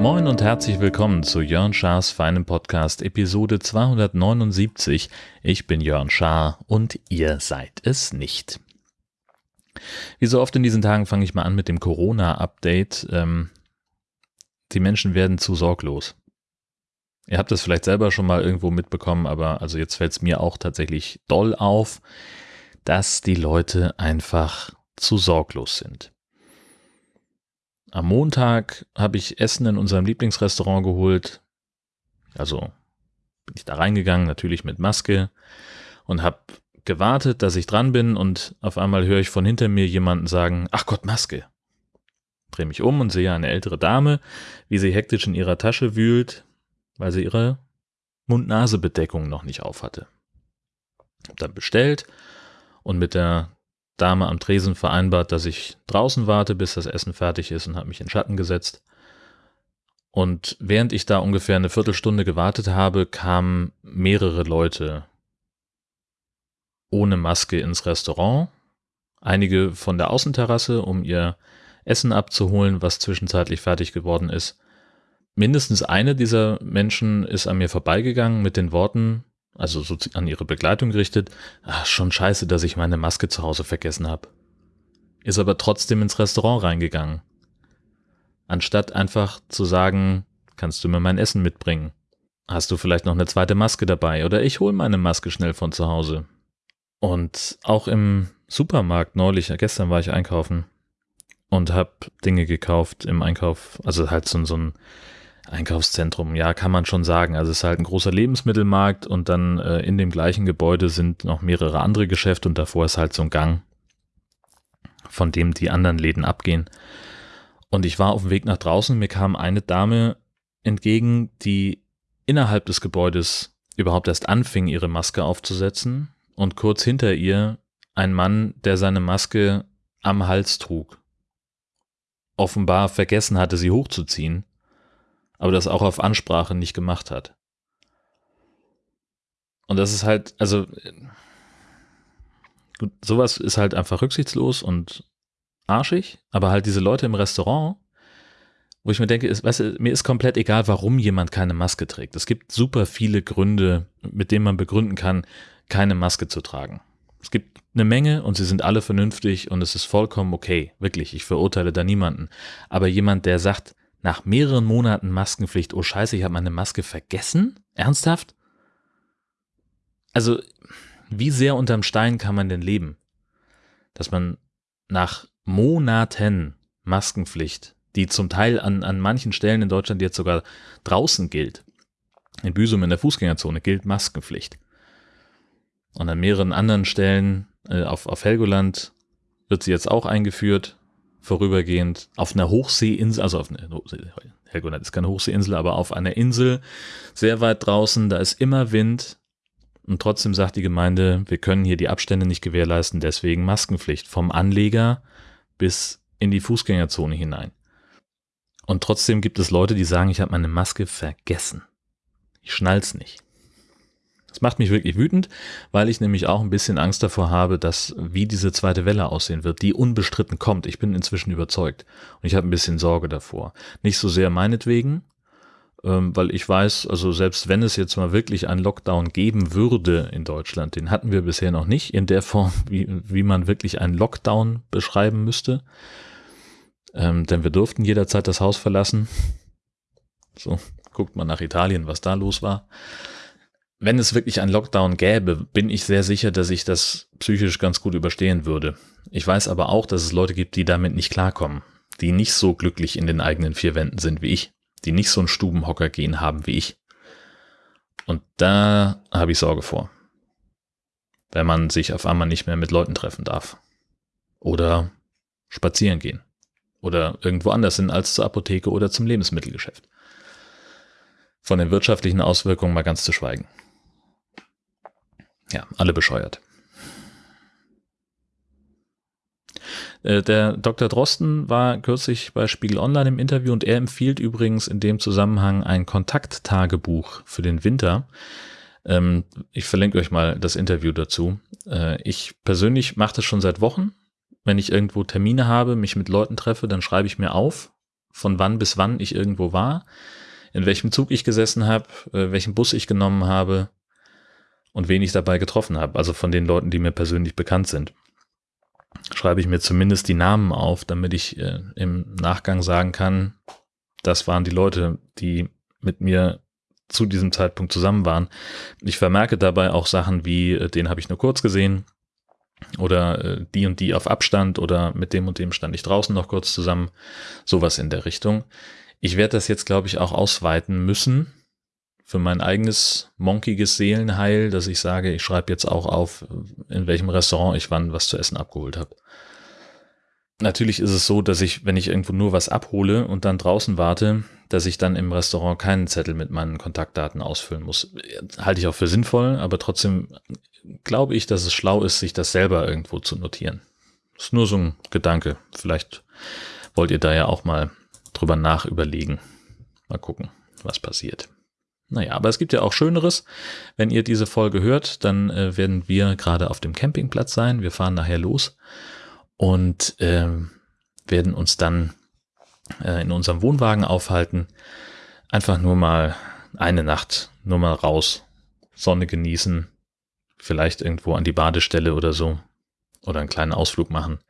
Moin und herzlich willkommen zu Jörn Schars feinem Podcast Episode 279. Ich bin Jörn Schaar und ihr seid es nicht. Wie so oft in diesen Tagen fange ich mal an mit dem Corona-Update. Ähm, die Menschen werden zu sorglos. Ihr habt das vielleicht selber schon mal irgendwo mitbekommen, aber also jetzt fällt es mir auch tatsächlich doll auf, dass die Leute einfach zu sorglos sind. Am Montag habe ich Essen in unserem Lieblingsrestaurant geholt. Also bin ich da reingegangen, natürlich mit Maske und habe gewartet, dass ich dran bin und auf einmal höre ich von hinter mir jemanden sagen, ach Gott, Maske. Drehe mich um und sehe eine ältere Dame, wie sie hektisch in ihrer Tasche wühlt, weil sie ihre Mund-Nase-Bedeckung noch nicht auf hatte. Hab dann bestellt und mit der Dame am Tresen vereinbart, dass ich draußen warte, bis das Essen fertig ist und habe mich in Schatten gesetzt. Und während ich da ungefähr eine Viertelstunde gewartet habe, kamen mehrere Leute ohne Maske ins Restaurant. Einige von der Außenterrasse, um ihr Essen abzuholen, was zwischenzeitlich fertig geworden ist. Mindestens eine dieser Menschen ist an mir vorbeigegangen mit den Worten, also so an ihre Begleitung gerichtet, ach, schon scheiße, dass ich meine Maske zu Hause vergessen habe. Ist aber trotzdem ins Restaurant reingegangen. Anstatt einfach zu sagen, kannst du mir mein Essen mitbringen? Hast du vielleicht noch eine zweite Maske dabei oder ich hole meine Maske schnell von zu Hause. Und auch im Supermarkt neulich, gestern war ich einkaufen und habe Dinge gekauft im Einkauf, also halt so, so ein Einkaufszentrum, ja, kann man schon sagen. Also es ist halt ein großer Lebensmittelmarkt und dann äh, in dem gleichen Gebäude sind noch mehrere andere Geschäfte und davor ist halt so ein Gang, von dem die anderen Läden abgehen. Und ich war auf dem Weg nach draußen, mir kam eine Dame entgegen, die innerhalb des Gebäudes überhaupt erst anfing, ihre Maske aufzusetzen und kurz hinter ihr ein Mann, der seine Maske am Hals trug. Offenbar vergessen hatte, sie hochzuziehen aber das auch auf Ansprache nicht gemacht hat. Und das ist halt, also, gut, sowas ist halt einfach rücksichtslos und arschig, aber halt diese Leute im Restaurant, wo ich mir denke, ist, weißt du, mir ist komplett egal, warum jemand keine Maske trägt. Es gibt super viele Gründe, mit denen man begründen kann, keine Maske zu tragen. Es gibt eine Menge und sie sind alle vernünftig und es ist vollkommen okay. Wirklich, ich verurteile da niemanden. Aber jemand, der sagt, nach mehreren Monaten Maskenpflicht, oh scheiße, ich habe meine Maske vergessen? Ernsthaft? Also, wie sehr unterm Stein kann man denn leben? Dass man nach Monaten Maskenpflicht, die zum Teil an, an manchen Stellen in Deutschland jetzt sogar draußen gilt, in Büsum in der Fußgängerzone gilt Maskenpflicht. Und an mehreren anderen Stellen äh, auf, auf Helgoland wird sie jetzt auch eingeführt vorübergehend auf einer Hochseeinsel, also auf einer, Helgoland ist keine Hochseeinsel, aber auf einer Insel, sehr weit draußen, da ist immer Wind und trotzdem sagt die Gemeinde, wir können hier die Abstände nicht gewährleisten, deswegen Maskenpflicht vom Anleger bis in die Fußgängerzone hinein. Und trotzdem gibt es Leute, die sagen, ich habe meine Maske vergessen. Ich schnall's nicht. Das macht mich wirklich wütend, weil ich nämlich auch ein bisschen Angst davor habe, dass wie diese zweite Welle aussehen wird, die unbestritten kommt. Ich bin inzwischen überzeugt und ich habe ein bisschen Sorge davor. Nicht so sehr meinetwegen, ähm, weil ich weiß, also selbst wenn es jetzt mal wirklich einen Lockdown geben würde in Deutschland, den hatten wir bisher noch nicht in der Form, wie, wie man wirklich einen Lockdown beschreiben müsste. Ähm, denn wir durften jederzeit das Haus verlassen. So, guckt mal nach Italien, was da los war wenn es wirklich einen Lockdown gäbe, bin ich sehr sicher, dass ich das psychisch ganz gut überstehen würde. Ich weiß aber auch, dass es Leute gibt, die damit nicht klarkommen, die nicht so glücklich in den eigenen vier Wänden sind wie ich, die nicht so ein Stubenhocker gehen haben wie ich. Und da habe ich Sorge vor. Wenn man sich auf einmal nicht mehr mit Leuten treffen darf. Oder spazieren gehen. Oder irgendwo anders hin als zur Apotheke oder zum Lebensmittelgeschäft. Von den wirtschaftlichen Auswirkungen mal ganz zu schweigen. Ja, alle bescheuert. Äh, der Dr. Drosten war kürzlich bei Spiegel Online im Interview und er empfiehlt übrigens in dem Zusammenhang ein Kontakttagebuch für den Winter. Ähm, ich verlinke euch mal das Interview dazu. Äh, ich persönlich mache das schon seit Wochen. Wenn ich irgendwo Termine habe, mich mit Leuten treffe, dann schreibe ich mir auf, von wann bis wann ich irgendwo war, in welchem Zug ich gesessen habe, äh, welchen Bus ich genommen habe und wen ich dabei getroffen habe. Also von den Leuten, die mir persönlich bekannt sind. Schreibe ich mir zumindest die Namen auf, damit ich äh, im Nachgang sagen kann, das waren die Leute, die mit mir zu diesem Zeitpunkt zusammen waren. Ich vermerke dabei auch Sachen wie, äh, den habe ich nur kurz gesehen oder äh, die und die auf Abstand oder mit dem und dem stand ich draußen noch kurz zusammen. Sowas in der Richtung. Ich werde das jetzt, glaube ich, auch ausweiten müssen für mein eigenes monkiges Seelenheil, dass ich sage, ich schreibe jetzt auch auf, in welchem Restaurant ich wann was zu essen abgeholt habe. Natürlich ist es so, dass ich, wenn ich irgendwo nur was abhole und dann draußen warte, dass ich dann im Restaurant keinen Zettel mit meinen Kontaktdaten ausfüllen muss. Halte ich auch für sinnvoll, aber trotzdem glaube ich, dass es schlau ist, sich das selber irgendwo zu notieren. Ist nur so ein Gedanke. Vielleicht wollt ihr da ja auch mal drüber nachüberlegen. Mal gucken, was passiert. Naja, aber es gibt ja auch Schöneres. Wenn ihr diese Folge hört, dann äh, werden wir gerade auf dem Campingplatz sein. Wir fahren nachher los und äh, werden uns dann äh, in unserem Wohnwagen aufhalten. Einfach nur mal eine Nacht, nur mal raus, Sonne genießen, vielleicht irgendwo an die Badestelle oder so oder einen kleinen Ausflug machen.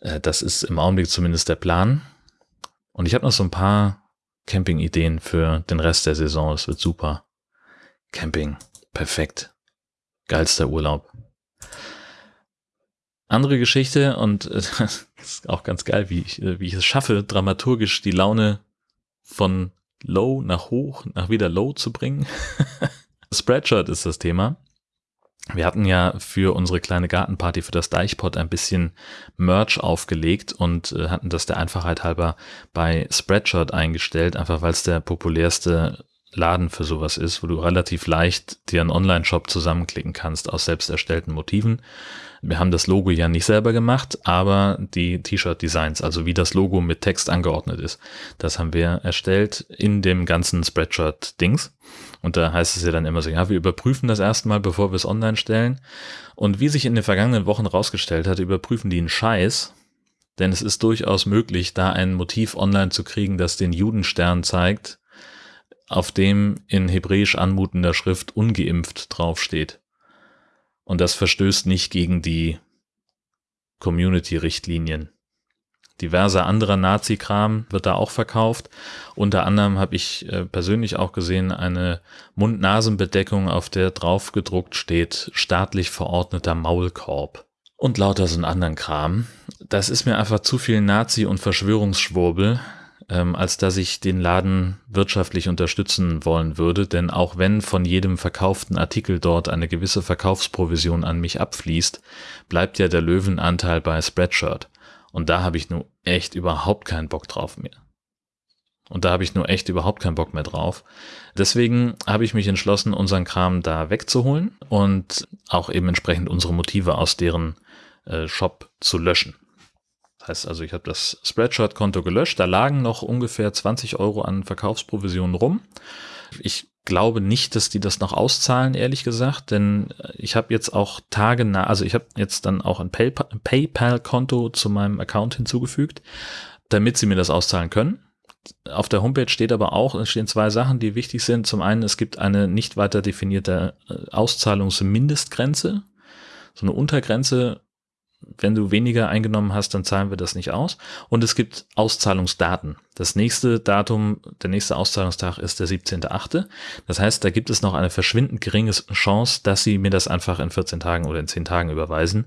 Äh, das ist im Augenblick zumindest der Plan. Und ich habe noch so ein paar Camping-Ideen für den Rest der Saison. Es wird super. Camping, perfekt. Geilster Urlaub. Andere Geschichte und äh, das ist auch ganz geil, wie ich, äh, wie ich es schaffe, dramaturgisch die Laune von low nach hoch, nach wieder low zu bringen. Spreadshirt ist das Thema. Wir hatten ja für unsere kleine Gartenparty für das Deichpot ein bisschen Merch aufgelegt und äh, hatten das der Einfachheit halber bei Spreadshirt eingestellt, einfach weil es der populärste Laden für sowas ist, wo du relativ leicht dir einen Online-Shop zusammenklicken kannst aus selbst erstellten Motiven. Wir haben das Logo ja nicht selber gemacht, aber die T-Shirt-Designs, also wie das Logo mit Text angeordnet ist, das haben wir erstellt in dem ganzen Spreadshirt-Dings. Und da heißt es ja dann immer so, ja, wir überprüfen das erstmal, bevor wir es online stellen. Und wie sich in den vergangenen Wochen rausgestellt hat, überprüfen die einen Scheiß, denn es ist durchaus möglich, da ein Motiv online zu kriegen, das den Judenstern zeigt, auf dem in hebräisch anmutender Schrift ungeimpft draufsteht. Und das verstößt nicht gegen die Community-Richtlinien. Diverser anderer Nazi-Kram wird da auch verkauft. Unter anderem habe ich äh, persönlich auch gesehen eine Mund-Nasen-Bedeckung, auf der drauf gedruckt steht staatlich verordneter Maulkorb. Und lauter so einen anderen Kram. Das ist mir einfach zu viel Nazi- und Verschwörungsschwurbel ähm, als dass ich den Laden wirtschaftlich unterstützen wollen würde. Denn auch wenn von jedem verkauften Artikel dort eine gewisse Verkaufsprovision an mich abfließt, bleibt ja der Löwenanteil bei Spreadshirt. Und da habe ich nur echt überhaupt keinen Bock drauf mehr. Und da habe ich nur echt überhaupt keinen Bock mehr drauf. Deswegen habe ich mich entschlossen, unseren Kram da wegzuholen und auch eben entsprechend unsere Motive aus deren äh, Shop zu löschen. Heißt also, ich habe das Spreadshirt-Konto gelöscht. Da lagen noch ungefähr 20 Euro an Verkaufsprovisionen rum. Ich glaube nicht, dass die das noch auszahlen, ehrlich gesagt, denn ich habe jetzt auch Tage nach, also ich habe jetzt dann auch ein PayPal-Konto zu meinem Account hinzugefügt, damit sie mir das auszahlen können. Auf der Homepage steht aber auch, es stehen zwei Sachen, die wichtig sind. Zum einen, es gibt eine nicht weiter definierte äh, Auszahlungsmindestgrenze. So eine Untergrenze wenn du weniger eingenommen hast, dann zahlen wir das nicht aus. Und es gibt Auszahlungsdaten. Das nächste Datum, der nächste Auszahlungstag ist der 17.8. Das heißt, da gibt es noch eine verschwindend geringe Chance, dass sie mir das einfach in 14 Tagen oder in 10 Tagen überweisen.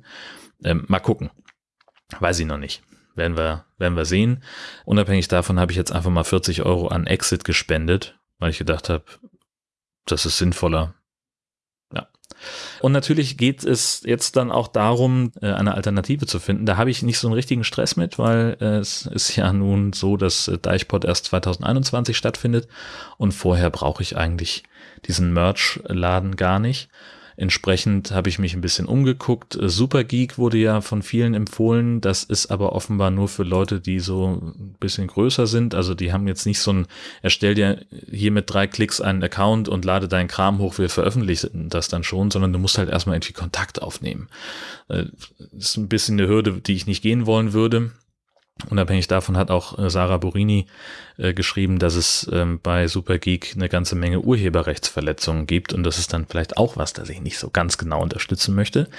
Ähm, mal gucken. Weiß ich noch nicht. Werden wir, werden wir sehen. Unabhängig davon habe ich jetzt einfach mal 40 Euro an Exit gespendet, weil ich gedacht habe, das ist sinnvoller, und natürlich geht es jetzt dann auch darum, äh, eine Alternative zu finden. Da habe ich nicht so einen richtigen Stress mit, weil es ist ja nun so, dass äh, Deichpod erst 2021 stattfindet und vorher brauche ich eigentlich diesen Merch-Laden gar nicht. Entsprechend habe ich mich ein bisschen umgeguckt. Äh, Super Geek wurde ja von vielen empfohlen. Das ist aber offenbar nur für Leute, die so ein bisschen größer sind. Also die haben jetzt nicht so ein, erstell dir hier mit drei Klicks einen Account und lade deinen Kram hoch, wir veröffentlichen das dann schon, sondern du musst halt erstmal irgendwie Kontakt aufnehmen. Das äh, ist ein bisschen eine Hürde, die ich nicht gehen wollen würde. Unabhängig davon hat auch äh, Sarah Borini äh, geschrieben, dass es ähm, bei Supergeek eine ganze Menge Urheberrechtsverletzungen gibt und das ist dann vielleicht auch was, das ich nicht so ganz genau unterstützen möchte.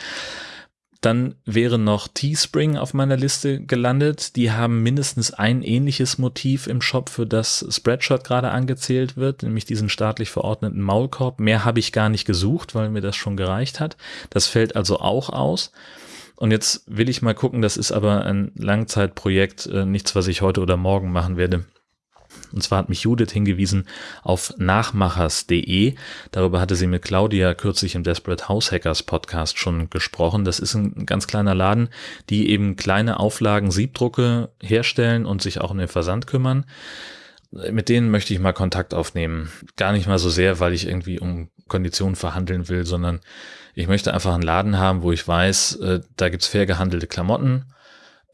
Dann wäre noch Teespring auf meiner Liste gelandet. Die haben mindestens ein ähnliches Motiv im Shop, für das Spreadshot gerade angezählt wird, nämlich diesen staatlich verordneten Maulkorb. Mehr habe ich gar nicht gesucht, weil mir das schon gereicht hat. Das fällt also auch aus. Und jetzt will ich mal gucken, das ist aber ein Langzeitprojekt, äh, nichts, was ich heute oder morgen machen werde. Und zwar hat mich Judith hingewiesen auf nachmachers.de. Darüber hatte sie mit Claudia kürzlich im Desperate House Hackers Podcast schon gesprochen. Das ist ein ganz kleiner Laden, die eben kleine Auflagen Siebdrucke herstellen und sich auch um den Versand kümmern. Mit denen möchte ich mal Kontakt aufnehmen. Gar nicht mal so sehr, weil ich irgendwie um Konditionen verhandeln will, sondern ich möchte einfach einen Laden haben, wo ich weiß, äh, da gibt's fair gehandelte Klamotten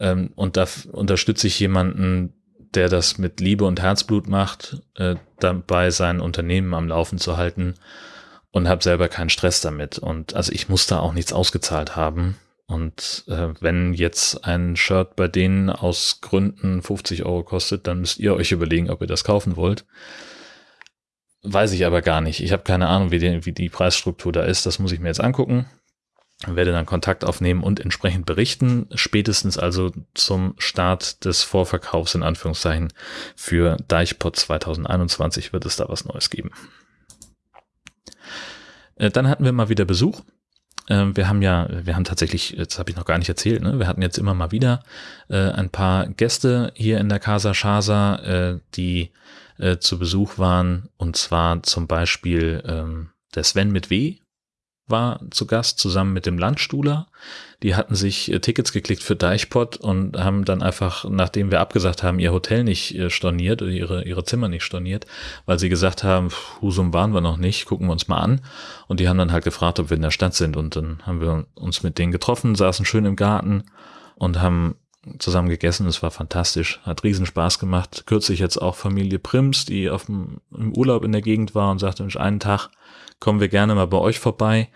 ähm, und da unterstütze ich jemanden, der das mit Liebe und Herzblut macht, äh, dabei sein Unternehmen am Laufen zu halten und habe selber keinen Stress damit. Und also ich muss da auch nichts ausgezahlt haben. Und äh, wenn jetzt ein Shirt bei denen aus Gründen 50 Euro kostet, dann müsst ihr euch überlegen, ob ihr das kaufen wollt. Weiß ich aber gar nicht. Ich habe keine Ahnung, wie die, wie die Preisstruktur da ist. Das muss ich mir jetzt angucken. Werde dann Kontakt aufnehmen und entsprechend berichten. Spätestens also zum Start des Vorverkaufs in Anführungszeichen für Deichpot 2021 wird es da was Neues geben. Äh, dann hatten wir mal wieder Besuch. Ähm, wir haben ja, wir haben tatsächlich, das habe ich noch gar nicht erzählt, ne? wir hatten jetzt immer mal wieder äh, ein paar Gäste hier in der Casa Chasa, äh, die äh, zu Besuch waren. Und zwar zum Beispiel ähm, der Sven mit W war zu Gast zusammen mit dem Landstuhler. Die hatten sich äh, Tickets geklickt für Deichpot und haben dann einfach, nachdem wir abgesagt haben, ihr Hotel nicht äh, storniert oder ihre, ihre Zimmer nicht storniert, weil sie gesagt haben, Husum waren wir noch nicht, gucken wir uns mal an. Und die haben dann halt gefragt, ob wir in der Stadt sind. Und dann haben wir uns mit denen getroffen, saßen schön im Garten und haben zusammen gegessen. Es war fantastisch, hat riesen Spaß gemacht. Kürzlich jetzt auch Familie Prims, die auf dem, im Urlaub in der Gegend war und sagte, Mensch, einen Tag kommen wir gerne mal bei euch vorbei.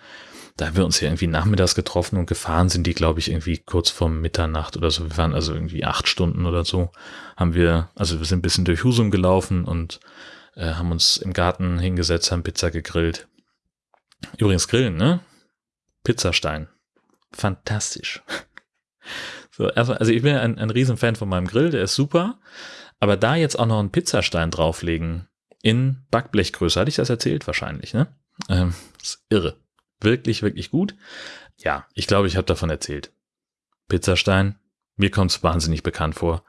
Da haben wir uns ja irgendwie nachmittags getroffen und gefahren sind die, glaube ich, irgendwie kurz vor Mitternacht oder so. Wir waren also irgendwie acht Stunden oder so. Haben wir, also wir sind ein bisschen durch Husum gelaufen und äh, haben uns im Garten hingesetzt, haben Pizza gegrillt. Übrigens grillen, ne? Pizzastein. Fantastisch. So, also ich bin ein, ein Riesenfan von meinem Grill, der ist super. Aber da jetzt auch noch einen Pizzastein drauflegen in Backblechgröße, hatte ich das erzählt wahrscheinlich, ne? Ähm, ist irre. Wirklich, wirklich gut. Ja, ich glaube, ich habe davon erzählt. Pizzastein, mir kommt es wahnsinnig bekannt vor.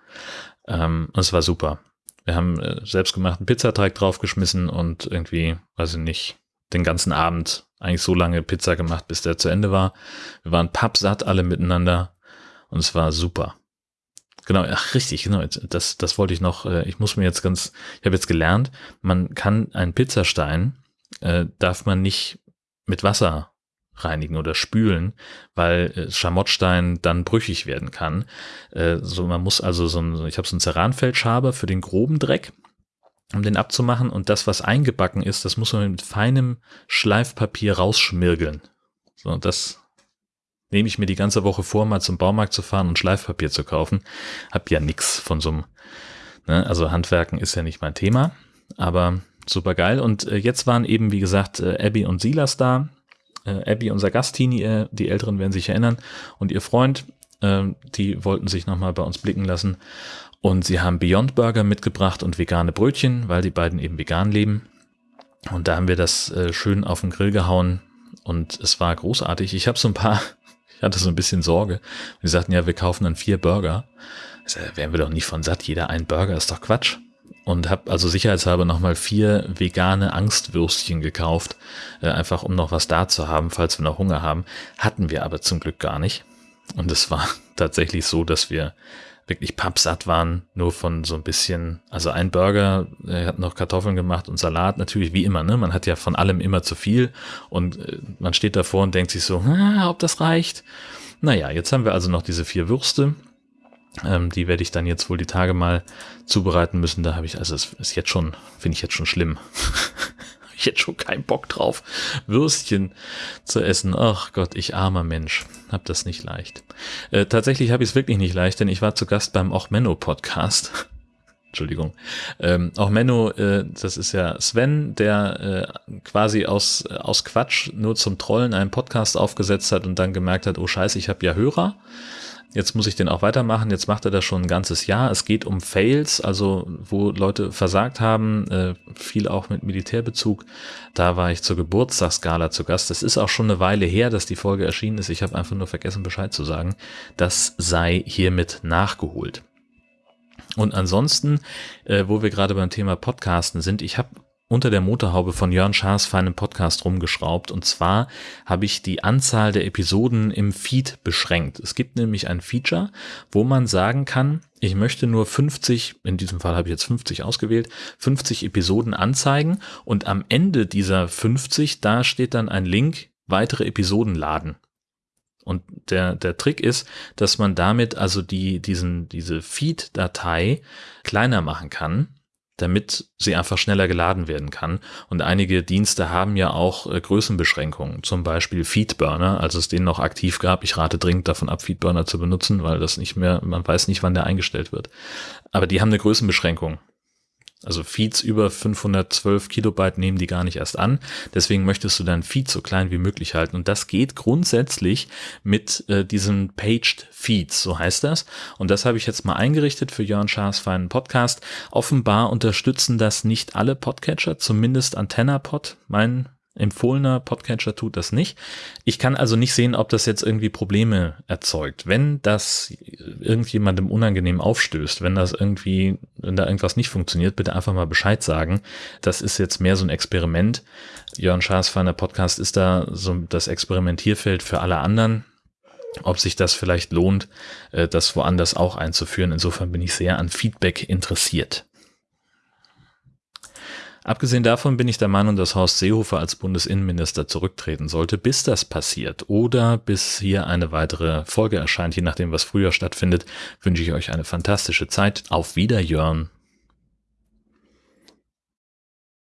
Ähm, es war super. Wir haben äh, selbstgemachten Pizzateig draufgeschmissen und irgendwie, weiß ich nicht, den ganzen Abend eigentlich so lange Pizza gemacht, bis der zu Ende war. Wir waren pappsatt alle miteinander. Und es war super. Genau, ach richtig, genau. Das, das wollte ich noch. Äh, ich muss mir jetzt ganz, ich habe jetzt gelernt, man kann einen Pizzastein, äh, darf man nicht mit Wasser reinigen oder spülen, weil äh, Schamottstein dann brüchig werden kann. Äh, so, man muss also so ein, ich habe so einen Ceranfeldschaber für den groben Dreck, um den abzumachen. Und das, was eingebacken ist, das muss man mit feinem Schleifpapier rausschmirgeln. So, das nehme ich mir die ganze Woche vor, mal zum Baumarkt zu fahren und Schleifpapier zu kaufen. Hab ja nix von so einem, ne? also Handwerken ist ja nicht mein Thema, aber super geil. Und äh, jetzt waren eben, wie gesagt, äh, Abby und Silas da. Äh, Abby, unser Gastini, äh, die Älteren werden sich erinnern, und ihr Freund, äh, die wollten sich nochmal bei uns blicken lassen. Und sie haben Beyond Burger mitgebracht und vegane Brötchen, weil die beiden eben vegan leben. Und da haben wir das äh, schön auf den Grill gehauen und es war großartig. Ich habe so ein paar ich hatte so ein bisschen Sorge. Wir sagten ja, wir kaufen dann vier Burger. Also, wären wir doch nicht von satt. Jeder ein Burger ist doch Quatsch. Und habe also sicherheitshalber nochmal vier vegane Angstwürstchen gekauft, äh, einfach um noch was da zu haben, falls wir noch Hunger haben. Hatten wir aber zum Glück gar nicht. Und es war tatsächlich so, dass wir wirklich pappsatt waren, nur von so ein bisschen, also ein Burger, er hat noch Kartoffeln gemacht und Salat, natürlich wie immer, ne? Man hat ja von allem immer zu viel und äh, man steht davor und denkt sich so, ah, ob das reicht. Naja, jetzt haben wir also noch diese vier Würste. Ähm, die werde ich dann jetzt wohl die Tage mal zubereiten müssen. Da habe ich, also es ist jetzt schon, finde ich jetzt schon schlimm. ich jetzt schon keinen Bock drauf, Würstchen zu essen. Ach Gott, ich armer Mensch, hab das nicht leicht. Äh, tatsächlich habe ich es wirklich nicht leicht, denn ich war zu Gast beim Och Menno Podcast. Entschuldigung. Ähm, auch Menno, äh, das ist ja Sven, der äh, quasi aus, aus Quatsch nur zum Trollen einen Podcast aufgesetzt hat und dann gemerkt hat, oh scheiße, ich habe ja Hörer. Jetzt muss ich den auch weitermachen. Jetzt macht er das schon ein ganzes Jahr. Es geht um Fails, also wo Leute versagt haben, äh, viel auch mit Militärbezug. Da war ich zur Geburtstagsgala zu Gast. Das ist auch schon eine Weile her, dass die Folge erschienen ist. Ich habe einfach nur vergessen, Bescheid zu sagen. Das sei hiermit nachgeholt. Und ansonsten, äh, wo wir gerade beim Thema Podcasten sind, ich habe unter der Motorhaube von Jörn Schaas feinem Podcast rumgeschraubt. Und zwar habe ich die Anzahl der Episoden im Feed beschränkt. Es gibt nämlich ein Feature, wo man sagen kann, ich möchte nur 50, in diesem Fall habe ich jetzt 50 ausgewählt, 50 Episoden anzeigen und am Ende dieser 50, da steht dann ein Link, weitere Episoden laden. Und der, der Trick ist, dass man damit also die, diesen, diese Feed-Datei kleiner machen kann damit sie einfach schneller geladen werden kann. Und einige Dienste haben ja auch äh, Größenbeschränkungen, zum Beispiel Feedburner, als es den noch aktiv gab. Ich rate dringend davon ab, Feedburner zu benutzen, weil das nicht mehr, man weiß nicht, wann der eingestellt wird. Aber die haben eine Größenbeschränkung. Also Feeds über 512 Kilobyte nehmen die gar nicht erst an. Deswegen möchtest du dein Feed so klein wie möglich halten. Und das geht grundsätzlich mit äh, diesen Paged Feeds, so heißt das. Und das habe ich jetzt mal eingerichtet für Jörn Schaas feinen Podcast. Offenbar unterstützen das nicht alle Podcatcher, zumindest AntennaPod, mein empfohlener Podcatcher tut das nicht. Ich kann also nicht sehen, ob das jetzt irgendwie Probleme erzeugt. Wenn das irgendjemandem unangenehm aufstößt, wenn das irgendwie, wenn da irgendwas nicht funktioniert, bitte einfach mal Bescheid sagen. Das ist jetzt mehr so ein Experiment. Jörn Schaas der Podcast ist da so das Experimentierfeld für alle anderen. Ob sich das vielleicht lohnt, äh, das woanders auch einzuführen. Insofern bin ich sehr an Feedback interessiert. Abgesehen davon bin ich der Meinung, dass Horst Seehofer als Bundesinnenminister zurücktreten sollte, bis das passiert oder bis hier eine weitere Folge erscheint. Je nachdem, was früher stattfindet, wünsche ich euch eine fantastische Zeit. Auf Wiederjörn.